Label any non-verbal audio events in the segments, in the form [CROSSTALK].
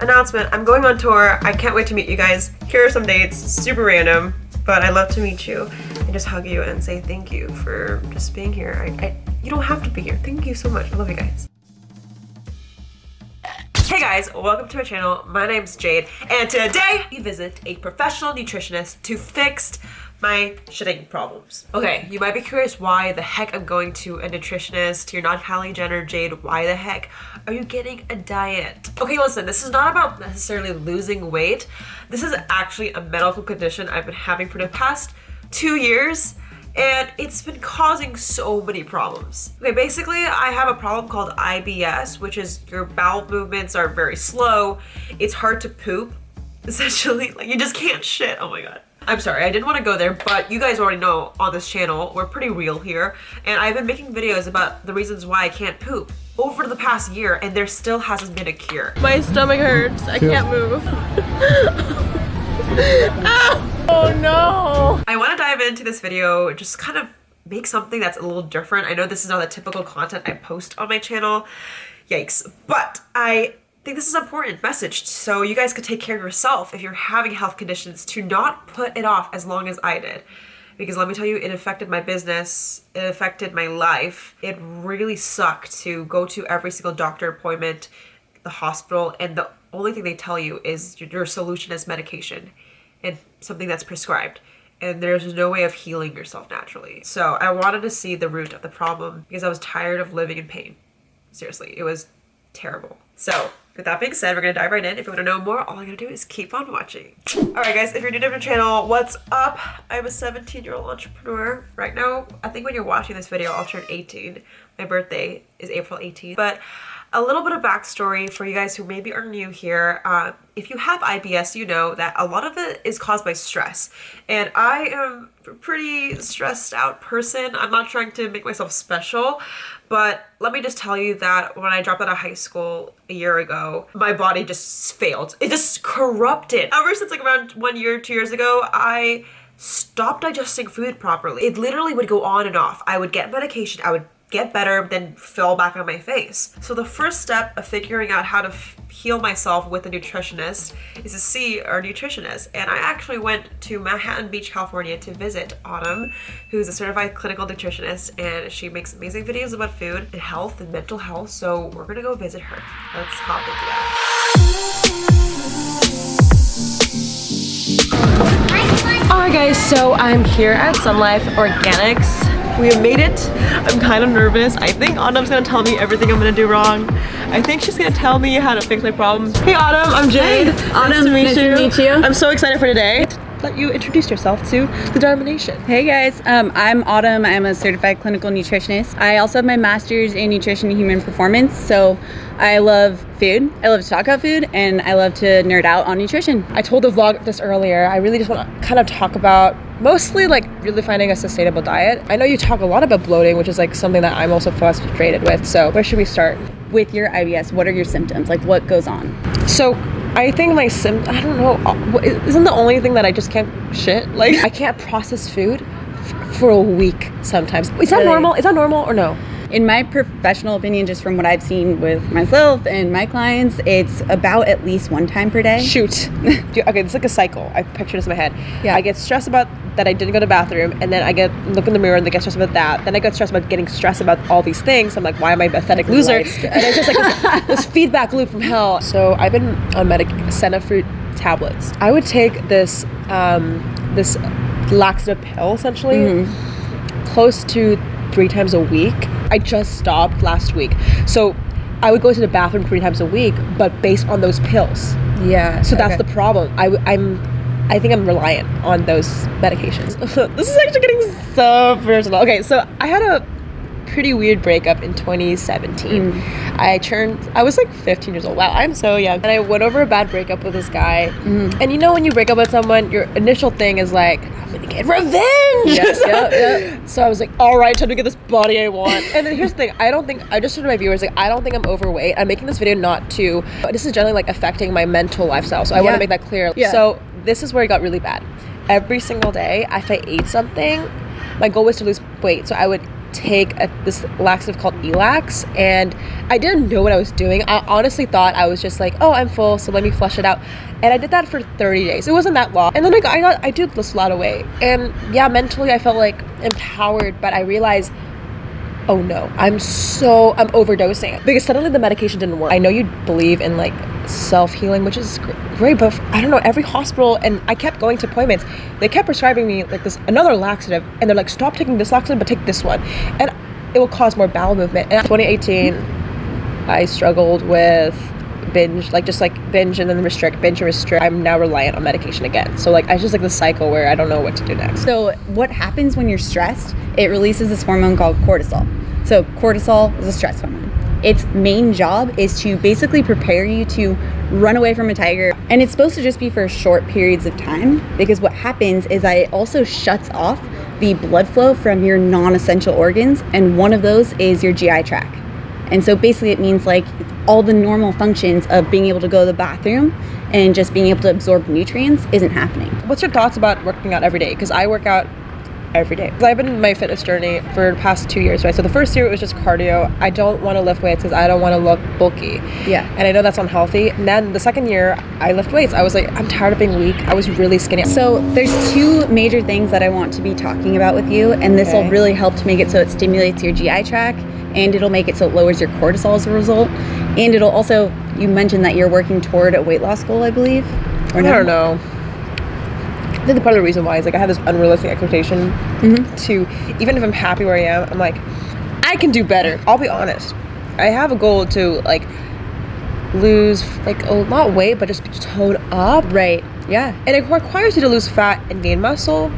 announcement. I'm going on tour. I can't wait to meet you guys. Here are some dates. Super random, but I love to meet you and just hug you and say thank you for just being here. I, I, you don't have to be here. Thank you so much. I love you guys. Hey guys, welcome to my channel. My name's Jade, and today we visit a professional nutritionist to fix my shitting problems. Okay, you might be curious why the heck I'm going to a nutritionist. You're not Kylie Jenner, Jade. Why the heck are you getting a diet? Okay, listen, this is not about necessarily losing weight. This is actually a medical condition I've been having for the past two years and it's been causing so many problems. Okay, basically I have a problem called IBS, which is your bowel movements are very slow. It's hard to poop, [LAUGHS] essentially. Like you just can't shit, oh my god. I'm sorry, I didn't want to go there, but you guys already know on this channel, we're pretty real here, and I've been making videos about the reasons why I can't poop over the past year, and there still hasn't been a cure. My stomach hurts, I can't move. [LAUGHS] ah! Oh no! I want to dive into this video, just kind of make something that's a little different. I know this is not the typical content I post on my channel. Yikes. But I think this is an important message so you guys could take care of yourself if you're having health conditions to not put it off as long as I did. Because let me tell you, it affected my business, it affected my life. It really sucked to go to every single doctor appointment, the hospital, and the only thing they tell you is your solution is medication and something that's prescribed and there's no way of healing yourself naturally. So I wanted to see the root of the problem because I was tired of living in pain. Seriously, it was terrible. So with that being said, we're gonna dive right in. If you wanna know more, all I gotta do is keep on watching. All right guys, if you're new to my channel, what's up? I'm a 17 year old entrepreneur. Right now, I think when you're watching this video, I'll turn 18. My birthday is April 18th, but a little bit of backstory for you guys who maybe are new here. Uh, if you have IBS, you know that a lot of it is caused by stress. And I am a pretty stressed out person. I'm not trying to make myself special, but let me just tell you that when I dropped out of high school a year ago, my body just failed. It just corrupted. Ever since like around one year, two years ago, I stopped digesting food properly. It literally would go on and off. I would get medication, I would get better then fall back on my face. So the first step of figuring out how to heal myself with a nutritionist is to see our nutritionist. And I actually went to Manhattan Beach, California to visit Autumn, who's a certified clinical nutritionist and she makes amazing videos about food and health and mental health. So we're gonna go visit her. Let's hop into that. Alright guys, so I'm here at Sun Life Organics we have made it. I'm kind of nervous. I think Autumn's gonna tell me everything I'm gonna do wrong. I think she's gonna tell me how to fix my problems. Hey Autumn, I'm Jade. Hey, Autumn, nice to meet, nice you. To meet you. I'm so excited for today let you introduce yourself to the Dharma Nation. Hey guys, um, I'm Autumn. I'm a certified clinical nutritionist. I also have my master's in nutrition and human performance. So I love food. I love to talk about food and I love to nerd out on nutrition. I told the vlog this earlier. I really just want to kind of talk about mostly like really finding a sustainable diet. I know you talk a lot about bloating, which is like something that I'm also frustrated with. So where should we start? With your IBS, what are your symptoms? Like what goes on? So I think my sim I don't know uh, isn't the only thing that I just can't shit? Like I can't process food for a week sometimes. Is that really? normal? Is that normal or no in my professional opinion just from what I've seen with myself and my clients it's about at least one time per day. Shoot. [LAUGHS] Okay it's like a cycle. I picture this in my head. Yeah. I get stressed about that I didn't go to the bathroom and then I get look in the mirror and I get stressed about that. Then I get stressed about getting stressed about all these things. I'm like why am I a pathetic loser? and it's just like this, [LAUGHS] this, feedback loop from hell. So I've been on medic senna fruit tablets. I would take this um, this laxative pill essentially mm-hmm. Close to three times a week I just stopped last week so I would go to the bathroom three times a week but based on those pills yeah so that's okay. the problem I, I'm I think I'm reliant on those medications. [LAUGHS] this is actually getting so personal. Okay, so I had a pretty weird breakup in 2017. Mm. I turned, I was like 15 years old. Wow, I'm so young. And I went over a bad breakup with this guy. Mm. And you know, when you break up with someone, your initial thing is like, I'm gonna get revenge. Yes, yeah, yeah. [LAUGHS] So I was like, all right, time to get this body I want. And then here's the thing, I don't think, I just told my viewers, like, I don't think I'm overweight. I'm making this video not to, this is generally like affecting my mental lifestyle. So I yeah. wanna make that clear. Yeah. So this is where it got really bad. Every single day, if I ate something, my goal was to lose weight. So I would take a, this laxative called Ex-Lax, and I didn't know what I was doing. I honestly thought I was just like, oh, I'm full, so let me flush it out. And I did that for 30 days. It wasn't that long. And then I got, I, got, I did lose a lot of weight. And yeah, mentally I felt like empowered, but I realized oh no, I'm so I'm overdosing because suddenly the medication didn't work. I know you believe in like self healing, which is great, but I don't know. Every hospital and I kept going to appointments. They kept prescribing me like this another laxative, and they're like, stop taking this laxative, but take this one, and it will cause more bowel movement. And 2018, I struggled with binge like just like binge and then restrict binge and restrict i'm now reliant on medication again so like i just like the cycle where i don't know what to do next so what happens when you're stressed it releases this hormone called cortisol so cortisol is a stress hormone its main job is to basically prepare you to run away from a tiger and it's supposed to just be for short periods of time because what happens is that it also shuts off the blood flow from your non-essential organs and one of those is your gi tract and so basically it means like all the normal functions of being able to go to the bathroom and just being able to absorb nutrients isn't happening. What's your thoughts about working out every day? Because I work out every day. I've been in my fitness journey for the past two years, right? So the first year it was just cardio. I don't want to lift weights because I don't want to look bulky. Yeah. And I know that's unhealthy. And then the second year I lift weights. I was like, I'm tired of being weak. I was really skinny. So there's two major things that I want to be talking about with you, and this okay. will really help to make it so it stimulates your GI tract and it'll make it so it lowers your cortisol as a result. And it'll also, you mentioned that you're working toward a weight loss goal, I believe. Or no? I don't know. I think part of the reason why is like I have this unrealistic expectation mm-hmm. to even if I'm happy where I am, I'm like, I can do better. I'll be honest. I have a goal to like lose like a not weight, but just tone up. Right. Yeah. And it requires you to lose fat and gain muscle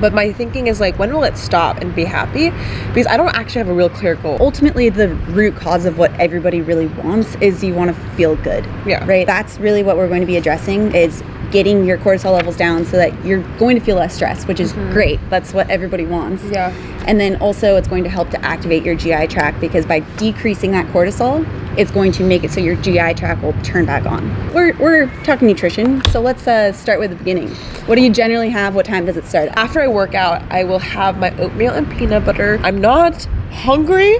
but my thinking is like when will it stop and be happy? Because i don't actually have a real clear goal. Ultimately the root cause of what everybody really wants is you want to feel good yeah. right? That's really what we're going to be addressing is getting your cortisol levels down so that you're going to feel less stress which is mm-hmm. great. That's what everybody wants. Yeah. And then also it's going to help to activate your gi tract because by decreasing that cortisol it's going to make it so your GI tract will turn back on. We're, we're talking nutrition, so let's uh, start with the beginning. What do you generally have? What time does it start? After I work out, I will have my oatmeal and peanut butter. I'm not hungry,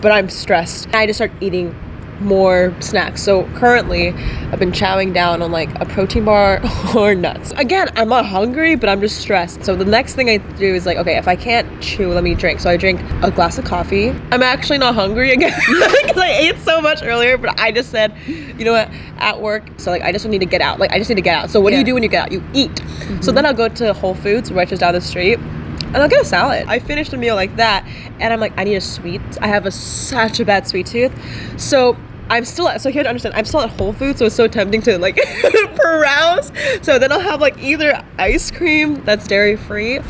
but I'm stressed. I just start eating more snacks. So currently, I've been chowing down on like a protein bar [LAUGHS] or nuts. Again, I'm not hungry, but I'm just stressed. So the next thing I do is like, okay, if I can't chew, let me drink. So I drink a glass of coffee. I'm actually not hungry again [LAUGHS] because I ate so much earlier, but I just said, you know what, at work, so like I just need to get out. Like I just need to get out. So what yeah. do you do when you get out? You eat. Mm-hmm. So then I'll go to Whole Foods, which is down the street and I'll get a salad. I finished a meal like that, and I'm like, I need a sweet. I have a such a bad sweet tooth, so I'm still at, so you have to understand, I'm still at Whole Foods, so it's so tempting to like [LAUGHS] browse. So then I'll have like either ice cream that's dairy free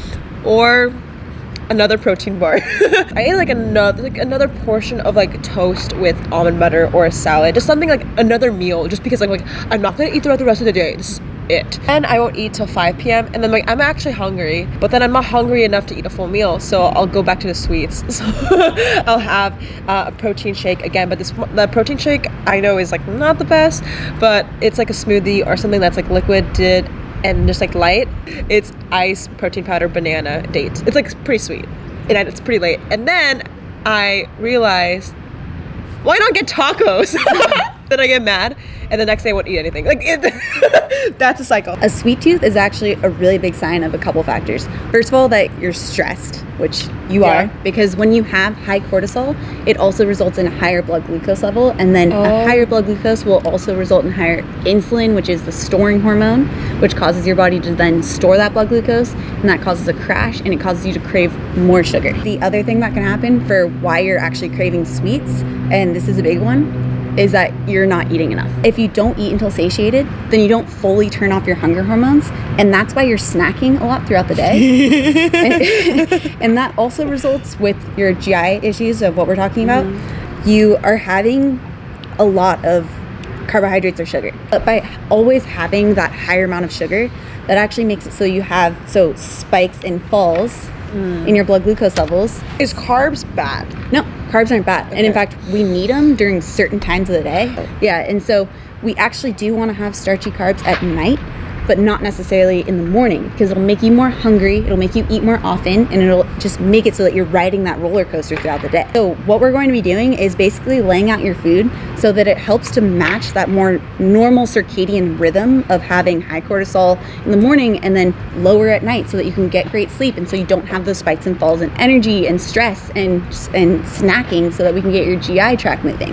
or another protein bar. [LAUGHS] I ate like another like another portion of like toast with almond butter or a salad, just something like another meal, just because I'm like I'm not gonna eat throughout the rest of the day. This is it. And I won't eat till 5 p.m. And then like I'm actually hungry, but then I'm not hungry enough to eat a full meal, so I'll go back to the sweets. [LAUGHS] So I'll have uh, a protein shake again, but this the protein shake I know is like not the best, but it's like a smoothie or something that's like liquid did and just like light. It's ice, protein powder, banana, dates. It's like pretty sweet, and it's pretty late. And then I realized, why not get tacos? [LAUGHS] then I get mad, and the next day I won't eat anything. Like it, [LAUGHS] that's a cycle. A sweet tooth is actually a really big sign of a couple factors. First of all, that you're stressed, which you yeah. are, because when you have high cortisol, it also results in a higher blood glucose level, and then oh. a higher blood glucose will also result in higher insulin, which is the storing hormone, which causes your body to then store that blood glucose, and that causes a crash, and it causes you to crave more sugar. The other thing that can happen for why you're actually craving sweets, and this is a big one, is that you're not eating enough. If you don't eat until satiated, then you don't fully turn off your hunger hormones, and that's why you're snacking a lot throughout the day. [LAUGHS] and, that also results with your GI issues of what we're talking about. Mm-hmm. You are having a lot of carbohydrates or sugar. But by always having that higher amount of sugar, that actually makes it so you have so spikes and falls mm. in your blood glucose levels. Is carbs bad? No, carbs aren't bad. Okay. And in fact, we need them during certain times of the day. Yeah, and so we actually do want to have starchy carbs at night but not necessarily in the morning because it'll make you more hungry, it'll make you eat more often, and it'll just make it so that you're riding that roller coaster throughout the day. So, what we're going to be doing is basically laying out your food so that it helps to match that more normal circadian rhythm of having high cortisol in the morning and then lower at night so that you can get great sleep and so you don't have those spikes and falls in energy and stress and and snacking so that we can get your GI tract moving.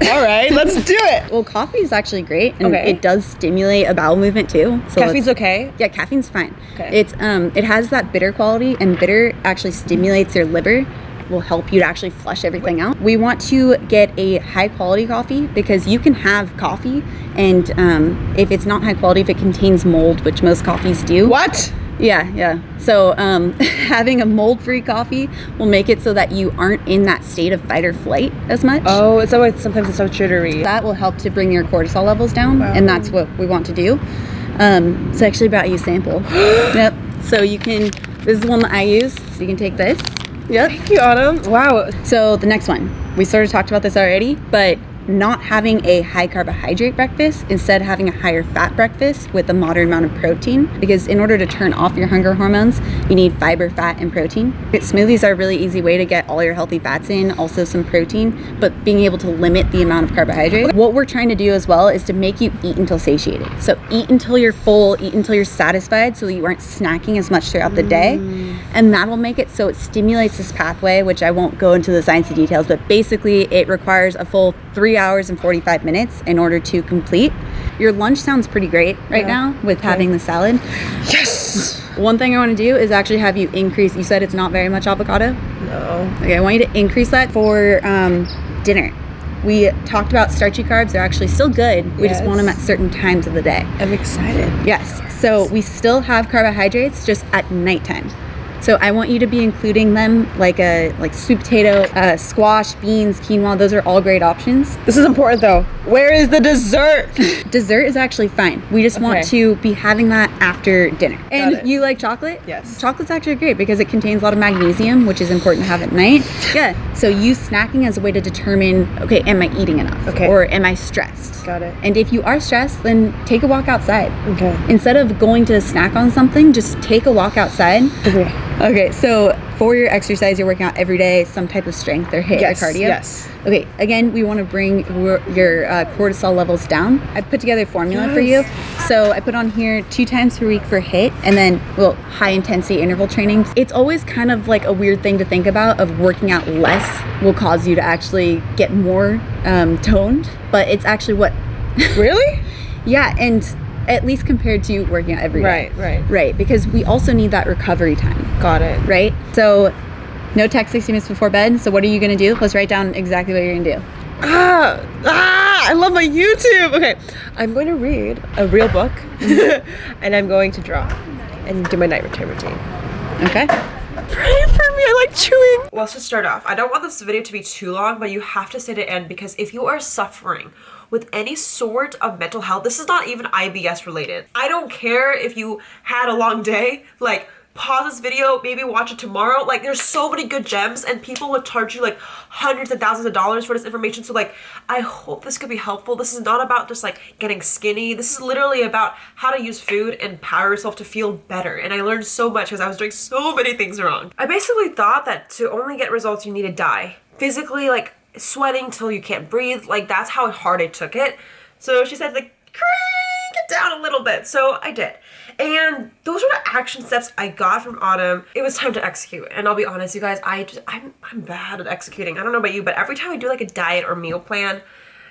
[LAUGHS] All right, let's do it. Well, coffee is actually great, and Okay. it does stimulate a bowel movement too. So Caffeine's okay. Yeah, caffeine's fine. Okay. It's um, it has that bitter quality, and bitter actually stimulates your liver. Will help you to actually flush everything out. We want to get a high quality coffee because you can have coffee, and um, if it's not high quality, if it contains mold, which most coffees do. What? Yeah, yeah. So um, [LAUGHS] having a mold-free coffee will make it so that you aren't in that state of fight or flight as much. Oh, it's always sometimes it's so jittery. That will help to bring your cortisol levels down, and that's what we want to do. Um, so I actually brought you a sample. [GASPS] yep. So you can. This is the one that I use. So you can take this. Yep. Thank you, Autumn. Wow. So the next one, we sort of talked about this already, but not having a high carbohydrate breakfast, instead having a higher fat breakfast with a moderate amount of protein. Because in order to turn off your hunger hormones, you need fiber, fat, and protein. Smoothies are a really easy way to get all your healthy fats in, also some protein, but being able to limit the amount of carbohydrate. What we're trying to do as well is to make you eat until satiated. So eat until you're full, eat until you're satisfied so that you aren't snacking as much throughout the day. Mm. And that'll make it so it stimulates this pathway, which I won't go into the sciencey details, but basically it requires a full three hours and 45 minutes in order to complete. Your lunch sounds pretty great right now with having the salad. Yes. One thing I want to do is actually have you increase. You said it's not very much avocado. No. Okay, I want you to increase that for um, dinner. We talked about starchy carbs. They're actually still good. We just want them at certain times of the day. I'm excited. Yes. So we still have carbohydrates just at nighttime. So I want you to be including them like a like sweet potato, uh, squash, beans, quinoa. Those are all great options. This is important though. Where is the dessert? [LAUGHS] Dessert is actually fine. We just want to be having that after dinner. And it. you like chocolate? Yes. Chocolate's actually great because it contains a lot of magnesium, which is important to have at night. [LAUGHS] Yeah. So use snacking as a way to determine, okay, am I eating enough? Okay. Or am I stressed? Got it. And if you are stressed, then take a walk outside. Okay. Instead of going to snack on something, just take a walk outside. Okay. Okay, so for your exercise, you're working out every day, some type of strength or HIIT Yes, or cardio. yes. Okay, again, we want to bring your, uh, cortisol levels down. I put together a formula for you. So I put on here two times per week for HIIT, and then well, high intensity interval training. It's always kind of like a weird thing to think about of working out less will cause you to actually get more um, toned, but it's actually what Really? [LAUGHS] yeah, and at least compared to working out every day. Right, right. Right, because we also need that recovery time, Got it. right? So, no text 60 minutes before bed. So, what are you gonna do? Let's write down exactly what you're gonna do. Ah, ah, I love my YouTube. Okay, I'm going to read a real book [LAUGHS] and I'm going to draw and do my night routine routine. Okay? Pray for me, I like chewing. Well, let's just start off. I don't want this video to be too long, but you have to stay to end because if you are suffering with any sort of mental health, this is not even IBS related. I don't care if you had a long day, like pause this video, maybe watch it tomorrow. Like there's so many good gems and people would charge you like hundreds and thousands of dollars for this information. So like, I hope this could be helpful. This is not about just like getting skinny. This is literally about how to use food and power yourself to feel better. And I learned so much because I was doing so many things wrong. I basically thought that to only get results, you need to die. Physically, like sweating till you can't breathe. Like that's how hard I took it. So she said like, crank it down a little bit. So I did. And those were the action steps I got from Autumn. It was time to execute. And I'll be honest, you guys, I just, I'm, I'm bad at executing. I don't know about you, but every time I do like a diet or meal plan,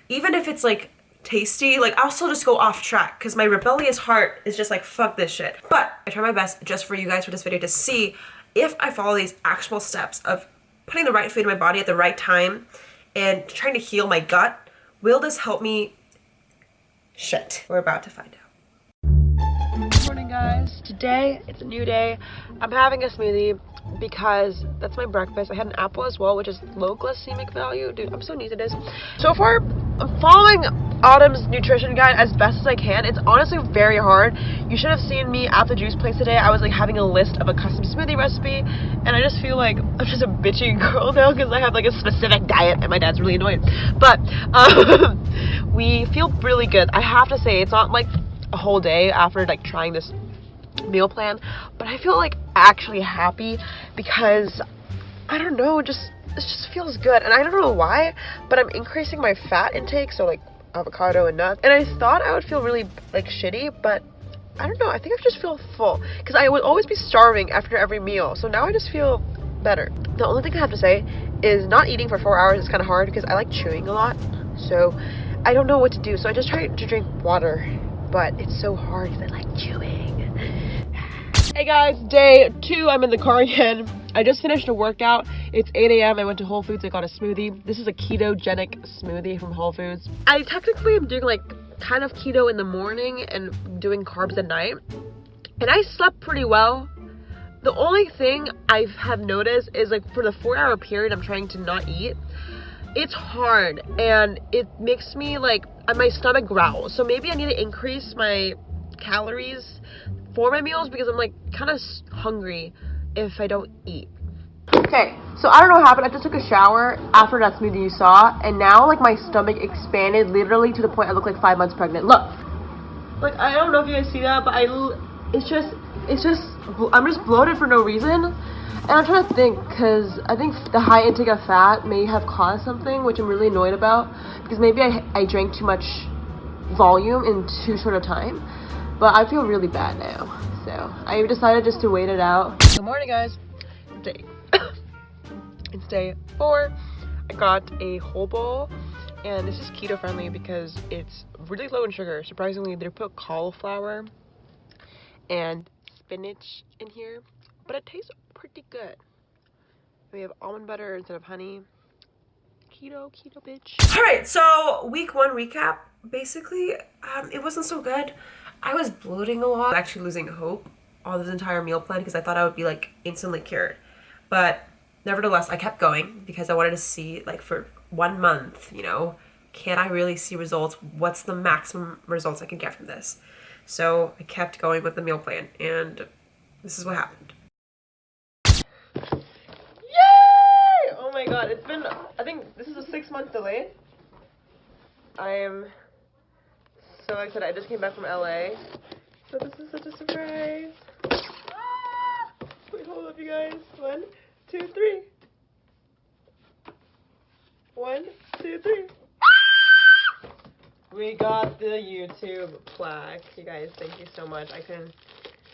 even if it's like tasty, like I'll still just go off track because my rebellious heart is just like, fuck this shit. But I try my best just for you guys for this video to see if I follow these actual steps of putting the right food in my body at the right time and trying to heal my gut, will this help me? Shit. We're about to find out. Good morning, guys. Today, it's a new day. I'm having a smoothie because that's my breakfast. I had an apple as well, which is low glycemic value. Dude, I'm so new to this. So far, I'm following Autumn's nutrition guide as best as I can. It's honestly very hard. You should have seen me at the juice place today. I was like having a list of a custom smoothie recipe, and I just feel like I'm just a bitchy [LAUGHS] girl now because I have like a specific diet, and my dad's really annoyed. But um, [LAUGHS] we feel really good. I have to say, it's not like a whole day after like trying this meal plan, but I feel like actually happy because I don't know, just it just feels good, and I don't know why, but I'm increasing my fat intake, so like avocado and nuts, and I thought I would feel really like shitty, but I don't know. I think I just feel full because I would always be starving after every meal, so now I just feel better. The only thing I have to say is not eating for four hours is kind of hard because I like chewing a lot, so I don't know what to do. So I just try to drink water, but it's so hard because I like chewing. Hey guys, day two, I'm in the car again. I just finished a workout. It's 8 a.m. I went to Whole Foods, I got a smoothie. This is a ketogenic smoothie from Whole Foods. I technically am doing like kind of keto in the morning and doing carbs at night. And I slept pretty well. The only thing I have noticed is like for the four hour period I'm trying to not eat, it's hard and it makes me like my stomach growls. So maybe I need to increase my calories for my meals because I'm like kind of hungry if I don't eat. Okay, so I don't know what happened. I just took a shower after that smoothie you saw, and now like my stomach expanded literally to the point I look like five months pregnant. Look, like I don't know if you guys see that, but I, it's just, it's just, I'm just bloated for no reason. And I'm trying to think, because I think the high intake of fat may have caused something, which I'm really annoyed about, because maybe I, I drank too much volume in too short of time. But I feel really bad now. So I decided just to wait it out. Good morning, guys. Day. [COUGHS] it's day four. I got a whole bowl. And this is keto friendly because it's really low in sugar. Surprisingly, they put cauliflower and spinach in here. But it tastes pretty good. We have almond butter instead of honey. Keto, keto bitch. All right, so week one recap. Basically, um, it wasn't so good. I was bloating a lot, actually losing hope on this entire meal plan because I thought I would be like instantly cured. But nevertheless, I kept going because I wanted to see like for one month, you know, can I really see results? What's the maximum results I can get from this? So I kept going with the meal plan and this is what happened. Yay! Oh my god, it's been, I think this is a six month delay. I am so excited. I said, I just came back from LA. So this is such a surprise. Ah! Wait, hold up, you guys. One, two, three. One, two, three. Ah! We got the YouTube plaque. You guys, thank you so much. I can.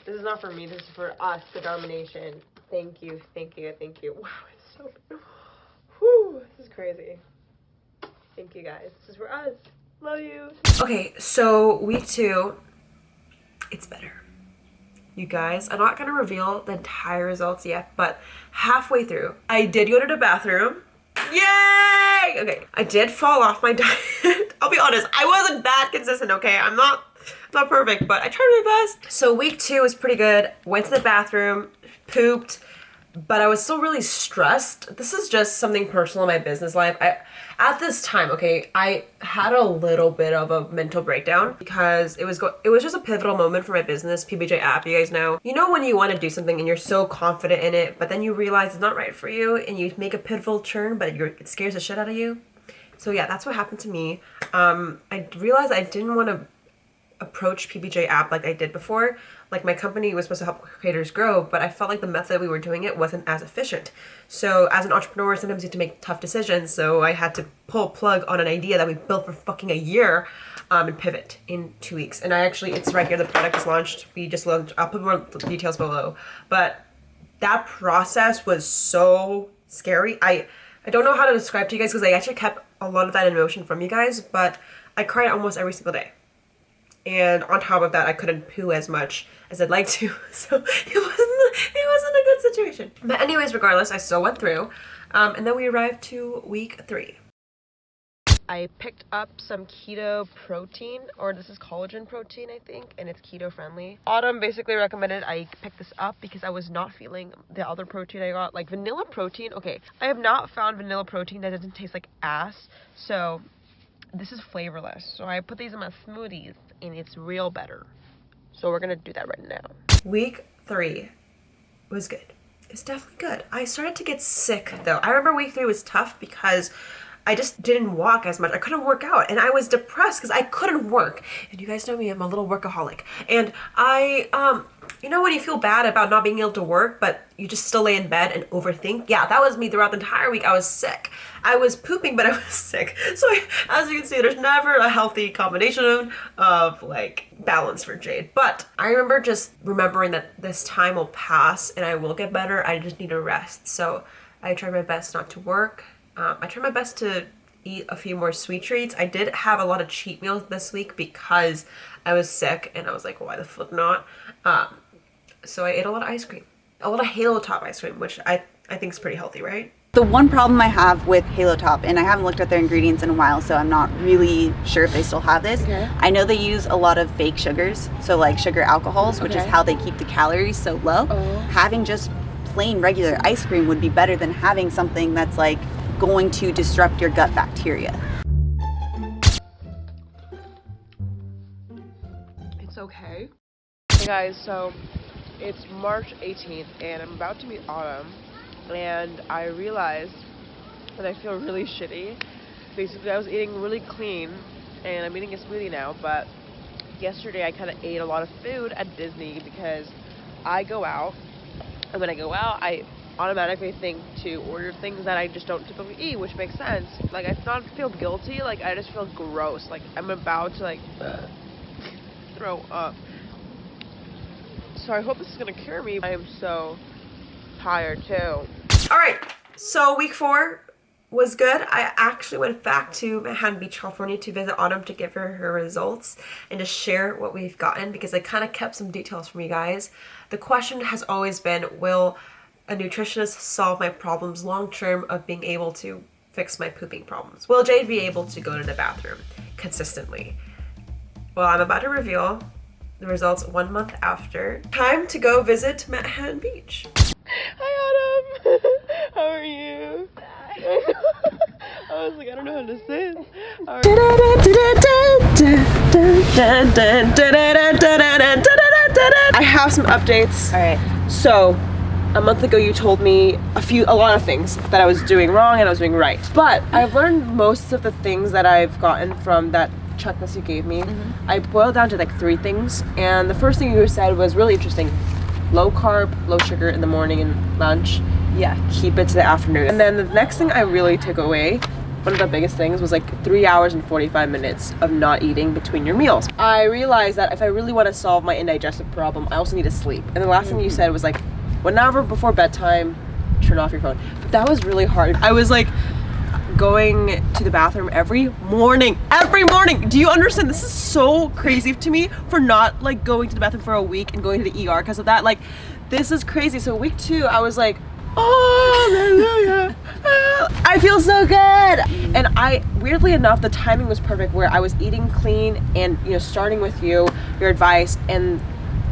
This is not for me. This is for us, the domination. Thank you, thank you, thank you. Wow, it's so. Whew, this is crazy. Thank you guys. This is for us. Love you. Okay, so week two, it's better. You guys, I'm not gonna reveal the entire results yet, but halfway through, I did go to the bathroom. Yay! Okay, I did fall off my [LAUGHS] diet. I'll be honest, I wasn't that consistent, okay? I'm not not perfect, but I tried my best. So week two was pretty good. Went to the bathroom, pooped, but I was still really stressed. This is just something personal in my business life. I at this time, okay, I had a little bit of a mental breakdown because it was go it was just a pivotal moment for my business, PBJ app, you guys know. You know when you want to do something and you're so confident in it, but then you realize it's not right for you and you make a pivotal turn, but it scares the shit out of you. So yeah, that's what happened to me. Um, I realized I didn't want to approach PBJ app like I did before. Like my company was supposed to help creators grow, but I felt like the method we were doing it wasn't as efficient. So as an entrepreneur, sometimes you have to make tough decisions. So I had to pull plug on an idea that we built for fucking a year um, and pivot in two weeks. And I actually, it's right here. The product is launched. We just launched. I'll put more details below. But that process was so scary. I I don't know how to describe to you guys because I actually kept a lot of that emotion from you guys, but I cried almost every single day and on top of that I couldn't poo as much as I'd like to. [LAUGHS] So it wasn't it wasn't a good situation. But anyways regardless I still went through. Um, and then we arrived to week three. I picked up some keto protein, or this is collagen protein, I think, and it's keto friendly. Autumn basically recommended I pick this up because I was not feeling the other protein I got, like vanilla protein. Okay, I have not found vanilla protein that doesn't taste like ass, so this is flavorless. So I put these in my smoothies and it's real better. So we're gonna do that right now. Week three was good. It's definitely good. I started to get sick though. I remember week three was tough because I just didn't walk as much. I couldn't work out and I was depressed because I couldn't work. And you guys know me, I'm a little workaholic. And I, um, you know when you feel bad about not being able to work, but you just still lay in bed and overthink? Yeah, that was me throughout the entire week. I was sick. I was pooping, but I [LAUGHS] was sick. So as you can see, there's never a healthy combination of like balance for Jade. But I remember just remembering that this time will pass and I will get better. I just need to rest. So I tried my best not to work. Um, I tried my best to eat a few more sweet treats. I did have a lot of cheat meals this week because I was sick and I was like, why the fuck not? Um, so I ate a lot of ice cream. A lot of Halo Top ice cream, which I, I think is pretty healthy, right? The one problem I have with Halo Top, and I haven't looked at their ingredients in a while, so I'm not really sure if they still have this. Okay. I know they use a lot of fake sugars, so like sugar alcohols, which is how they keep the calories so low. Oh. Having just plain regular ice cream would be better than having something that's like going to disrupt your gut bacteria. It's okay. Hey guys, so it's March 18th and I'm about to meet Autumn and I realized that I feel really shitty. Basically, I was eating really clean and I'm eating a smoothie now, but yesterday I kind of ate a lot of food at Disney because I go out and when I go out, I automatically think to order things that I just don't typically eat, which makes sense. Like I don't feel guilty, like I just feel gross. Like I'm about to like [CLEARS THROAT] throw up. So I hope this is gonna cure me. I am so tired too. All right, so week four was good. I actually went back to Manhattan Beach, California to visit Autumn to give her her results and to share what we've gotten because I kind of kept some details from you guys. The question has always been, will a nutritionist solve my problems long term of being able to fix my pooping problems? Will Jade be able to go to the bathroom consistently? Well, I'm about to reveal the results one month after. Time to go visit Manhattan Beach. Hi Autumn. [LAUGHS] How are you? [LAUGHS] I was like, I don't know how to say it. How I have some updates. All right. So, a month ago you told me a few a lot of things that I was doing wrong and I was doing right. But I've learned most of the things that I've gotten from that checklist you gave me. Mm-hmm. I boiled down to like three things. And the first thing you said was really interesting. Low carb, low sugar in the morning and lunch. Yeah. Keep it to the afternoon. And then the next thing I really took away one of the biggest things was like three hours and 45 minutes of not eating between your meals. I realized that if I really want to solve my indigestive problem, I also need to sleep. And the last thing you mm-hmm. said was like, whenever before bedtime, turn off your phone. But that was really hard. I was like going to the bathroom every morning. Every morning. Do you understand? This is so crazy to me for not like going to the bathroom for a week and going to the ER because of that. Like, this is crazy. So week two, I was like, oh, hallelujah. [LAUGHS] I feel so good. And I, weirdly enough, the timing was perfect where I was eating clean and, you know, starting with you, your advice, and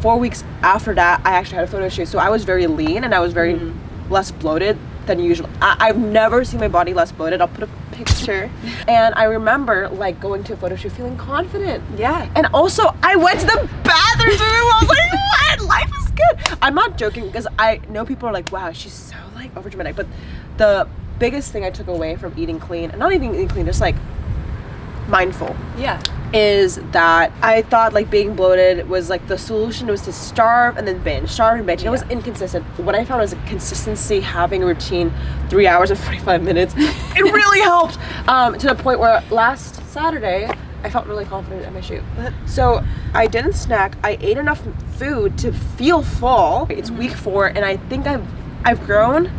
four weeks after that, I actually had a photo shoot. So I was very lean and I was very less bloated than usual. I- I've never seen my body less bloated. I'll put a picture. and I remember like going to a photo shoot feeling confident. Yeah. And also, I went to the bathroom room. I was like, what? Life is good. I'm not joking because I know people are like, wow, she's so like over dramatic. But the biggest thing I took away from eating clean, and not even eating clean, just like mindful, Yeah. Is that I thought like being bloated was like the solution was to starve and then binge, starve and binge. And it was inconsistent. What I found was a consistency, having a routine, three hours and [LAUGHS] 45 minutes. it [LAUGHS] really helped um, to the point where last Saturday, I felt really confident in my shoot. So I didn't snack. I ate enough food to feel full. It's week four, and I think I've I've grown.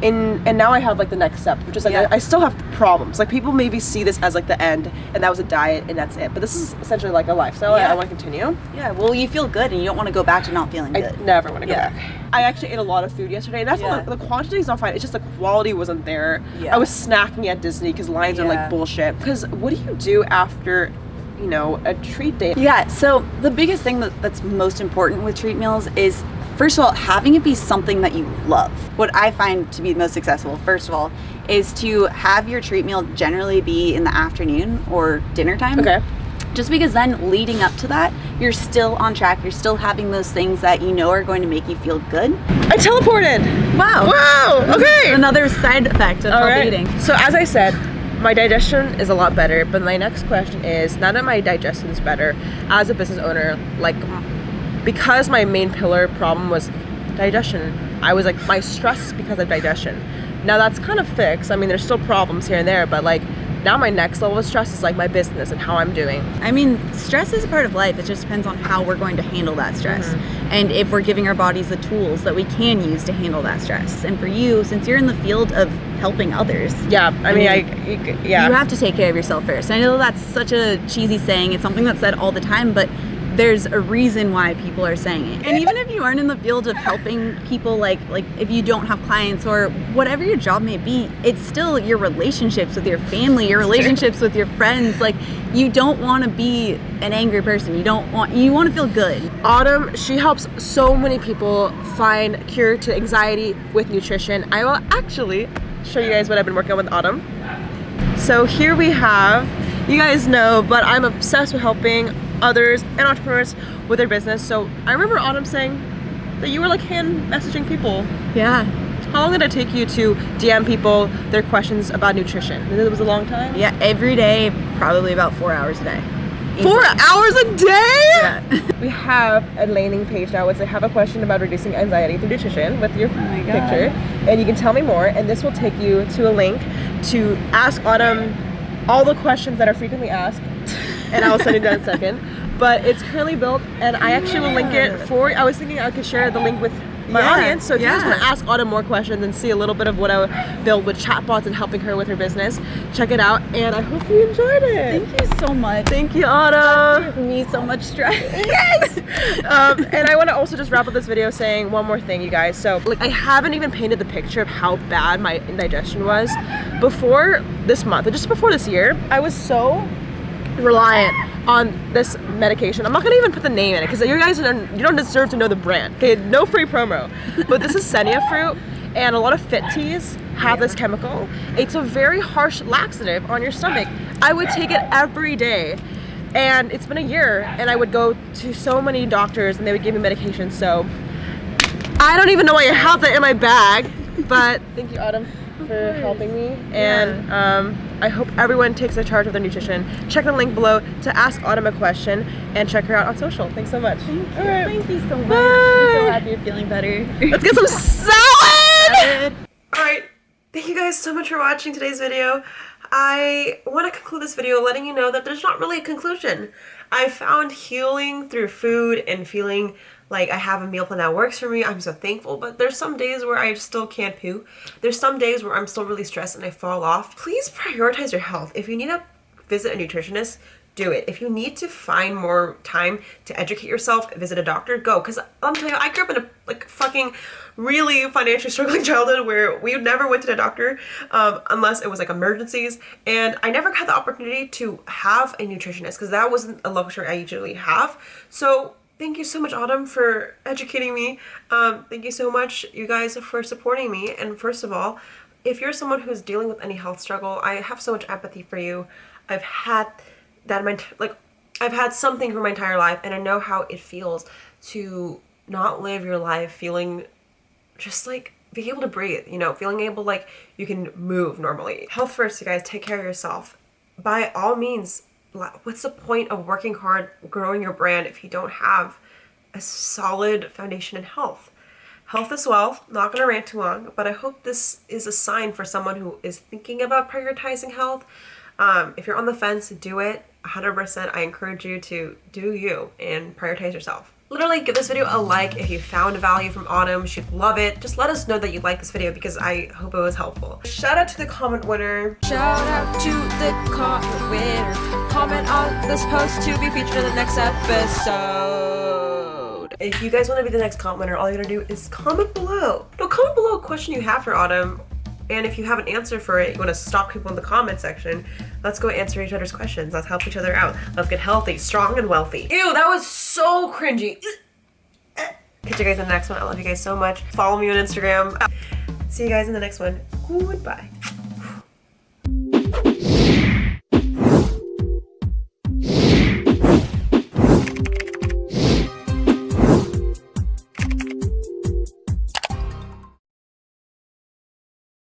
In, and now I have like the next step, which is like Yeah. I, I still have problems. Like people maybe see this as like the end, and that was a diet, and that's it. But this is essentially like a lifestyle. Yeah. I want to continue. Yeah. Well, you feel good and you don't want to go back to not feeling I good. never want to go Yeah. back. I actually ate a lot of food yesterday, and that's Yeah. not the quantity is not fine. It's just the quality wasn't there. Yeah. I was snacking at Disney because lines are like bullshit. Because what do you do after, you know, a treat day? Yeah, so the biggest thing that, that's most important with treat meals is first of all, having it be something that you love. What I find to be the most successful, first of all, is to have your treat meal generally be in the afternoon or dinner time. Okay. Just because then leading up to that, you're still on track. You're still having those things that you know are going to make you feel good. I teleported. Wow. Wow. Okay. Another side effect of right. eating. So as I said, my digestion is a lot better. But my next question is now that my digestion is better, as a business owner, like because my main pillar problem was digestion, I was like my stress because of digestion. Now that's kind of fixed. I mean, there's still problems here and there, but like now my next level of stress is like my business and how I'm doing. I mean, stress is a part of life. It just depends on how we're going to handle that stress. Mm-hmm. And if we're giving our bodies the tools that we can use to handle that stress. And for you, since you're in the field of helping others. Yeah, I, I mean, mean, I, yeah. You have to take care of yourself first. I know that's such a cheesy saying. It's something that's said all the time, but there's a reason why people are saying it. And even if you aren't in the field of helping people, like like if you don't have clients or whatever your job may be, it's still your relationships with your family, your relationships with your friends. Like you don't want to be an angry person. You don't want you want to feel good. Autumn, she helps so many people find cure to anxiety with nutrition. I will actually show you guys what I've been working on with Autumn. So here we have, you guys know, but I'm obsessed with helping others and entrepreneurs with their business. So I remember Autumn saying that you were like hand messaging people. Yeah. How long did it take you to DM people their questions about nutrition? It was a long time? Yeah, every day, probably about four hours a day. Four hours a day? Yeah. [LAUGHS] we have a landing page now which I have a question about reducing anxiety through nutrition with your oh picture. And you can tell me more and this will take you to a link to ask Autumn all the questions that are frequently asked and I will send it down in a second. But it's currently built, and I actually will link it for. I was thinking I could share the link with my yeah, audience. So if yeah. you guys want to ask Autumn more questions and see a little bit of what I build with chatbots and helping her with her business, check it out. And I hope you enjoyed it. Thank you so much. Thank you, Autumn. Me so much stress. yes. um, and I want to also just wrap up this video saying one more thing, you guys. So like I haven't even painted the picture of how bad my indigestion was before this month, just before this year. I was so reliant on this medication. I'm not gonna even put the name in it because you guys don't, you don't deserve to know the brand. Okay, no free promo. But this is Senna fruit and a lot of fit teas have this chemical. It's a very harsh laxative on your stomach. I would take it every day and it's been a year and I would go to so many doctors and they would give me medication so I don't even know why you have that in my bag but thank you Autumn for helping me and um, I hope everyone takes a charge of their nutrition. Check the link below to ask Autumn a question and check her out on social. Thanks so much. Thank you, Thank you so much. Bye. I'm so happy you're feeling better. Let's get some salad! Alright, thank you guys so much for watching today's video. I want to conclude this video letting you know that there's not really a conclusion. I found healing through food and feeling like I have a meal plan that works for me. I'm so thankful. But there's some days where I still can't poo. There's some days where I'm still really stressed and I fall off. Please prioritize your health. If you need to visit a nutritionist, do it. If you need to find more time to educate yourself, visit a doctor, go. Because I'm telling you, I grew up in a like fucking really financially struggling [LAUGHS] childhood where we never went to the doctor um, unless it was like emergencies. And I never had the opportunity to have a nutritionist because that wasn't a luxury I usually have. So thank you so much autumn for educating me. Um, thank you so much you guys for supporting me. And first of all if you're someone who's dealing with any health struggle i have so much empathy for you. I've had that my like i've had something for my entire life and i know how it feels to not live your life feeling just like being able to breathe you know feeling able like you can move normally. Health first you guys. Take care of yourself. By all means what's the point of working hard, growing your brand if you don't have a solid foundation in health? Health is wealth, not going to rant too long, but I hope this is a sign for someone who is thinking about prioritizing health. Um, if you're on the fence, do it. 100% I encourage you to do you and prioritize yourself. Literally give this video a like if you found value from Autumn. She'd love it. Just let us know that you like this video because I hope it was helpful. Shout out to the comment winner. Shout out to the comment winner. Comment on this post to be featured in the next episode. If you guys want to be the next comment winner, all you gotta do is comment below. No, comment below a question you have for Autumn and if you have an answer for it, you want to stop people in the comment section, let's go answer each other's questions. Let's help each other out. Let's get healthy, strong, and wealthy. Ew, that was so cringy. Catch you guys in the next one. I love you guys so much. Follow me on Instagram. See you guys in the next one. Goodbye.